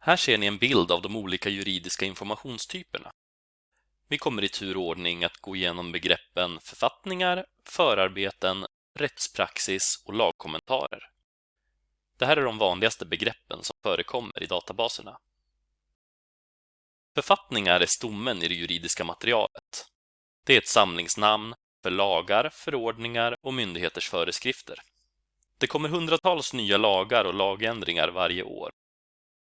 Här ser ni en bild av de olika juridiska informationstyperna. Vi kommer i tur och ordning att gå igenom begreppen författningar, förarbeten, rättspraxis och lagkommentarer. Det här är de vanligaste begreppen som förekommer i databaserna. Författningar är stommen i det juridiska materialet. Det är ett samlingsnamn för lagar, förordningar och myndigheters föreskrifter. Det kommer hundratals nya lagar och lagändringar varje år.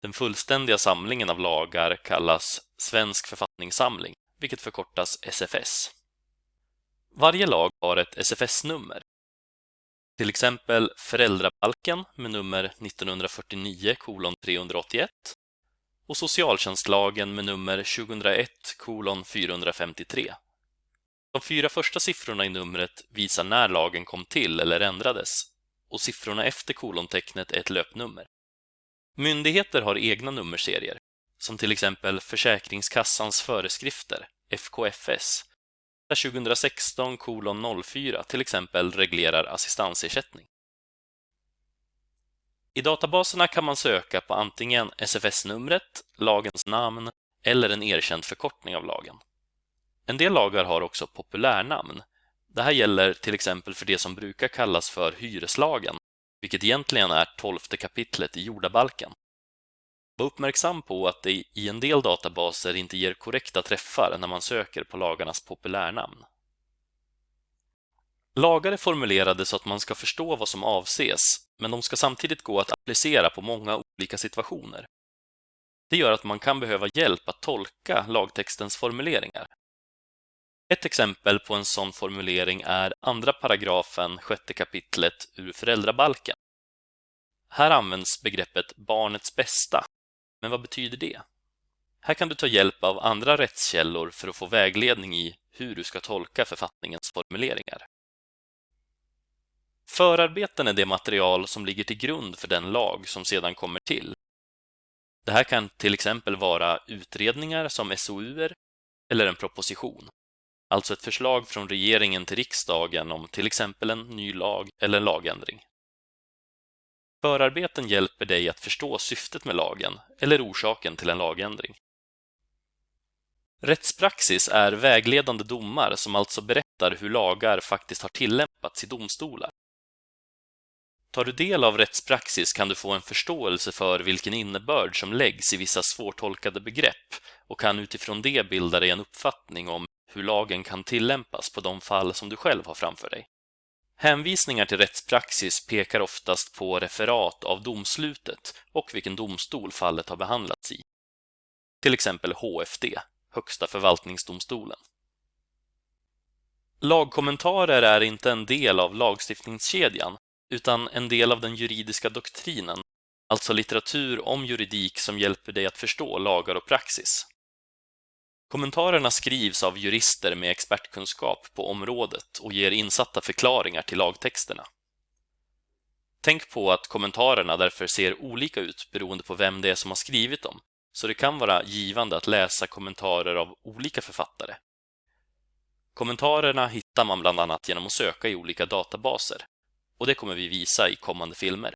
Den fullständiga samlingen av lagar kallas Svensk författningssamling, vilket förkortas SFS. Varje lag har ett SFS-nummer. Till exempel föräldrabalken med nummer 1949 381 och socialtjänstlagen med nummer 2001 453. De fyra första siffrorna i numret visar när lagen kom till eller ändrades och siffrorna efter kolontecknet är ett löpnummer. Myndigheter har egna nummerserier, som till exempel Försäkringskassans föreskrifter, FKFS, där 2016 04 till exempel reglerar assistansersättning. I databaserna kan man söka på antingen SFS-numret, lagens namn eller en erkänd förkortning av lagen. En del lagar har också populärnamn. Det här gäller till exempel för det som brukar kallas för hyreslagen, vilket egentligen är tolfte kapitlet i jordabalken. Var uppmärksam på att det i en del databaser inte ger korrekta träffar när man söker på lagarnas populärnamn. Lagar är formulerade så att man ska förstå vad som avses, men de ska samtidigt gå att applicera på många olika situationer. Det gör att man kan behöva hjälp att tolka lagtextens formuleringar. Ett exempel på en sån formulering är andra paragrafen, sjätte kapitlet ur föräldrabalken. Här används begreppet barnets bästa. Men vad betyder det? Här kan du ta hjälp av andra rättskällor för att få vägledning i hur du ska tolka författningens formuleringar. Förarbeten är det material som ligger till grund för den lag som sedan kommer till. Det här kan till exempel vara utredningar som SOUer eller en proposition. Alltså ett förslag från regeringen till riksdagen om till exempel en ny lag eller en lagändring. Förarbeten hjälper dig att förstå syftet med lagen eller orsaken till en lagändring. Rättspraxis är vägledande domar som alltså berättar hur lagar faktiskt har tillämpats i domstolar. Tar du del av rättspraxis kan du få en förståelse för vilken innebörd som läggs i vissa svårtolkade begrepp och kan utifrån det bilda dig en uppfattning om hur lagen kan tillämpas på de fall som du själv har framför dig. Hänvisningar till rättspraxis pekar oftast på referat av domslutet och vilken domstol fallet har behandlats i. Till exempel HFD, Högsta förvaltningsdomstolen. Lagkommentarer är inte en del av lagstiftningskedjan utan en del av den juridiska doktrinen, alltså litteratur om juridik som hjälper dig att förstå lagar och praxis. Kommentarerna skrivs av jurister med expertkunskap på området och ger insatta förklaringar till lagtexterna. Tänk på att kommentarerna därför ser olika ut beroende på vem det är som har skrivit dem, så det kan vara givande att läsa kommentarer av olika författare. Kommentarerna hittar man bland annat genom att söka i olika databaser och det kommer vi visa i kommande filmer.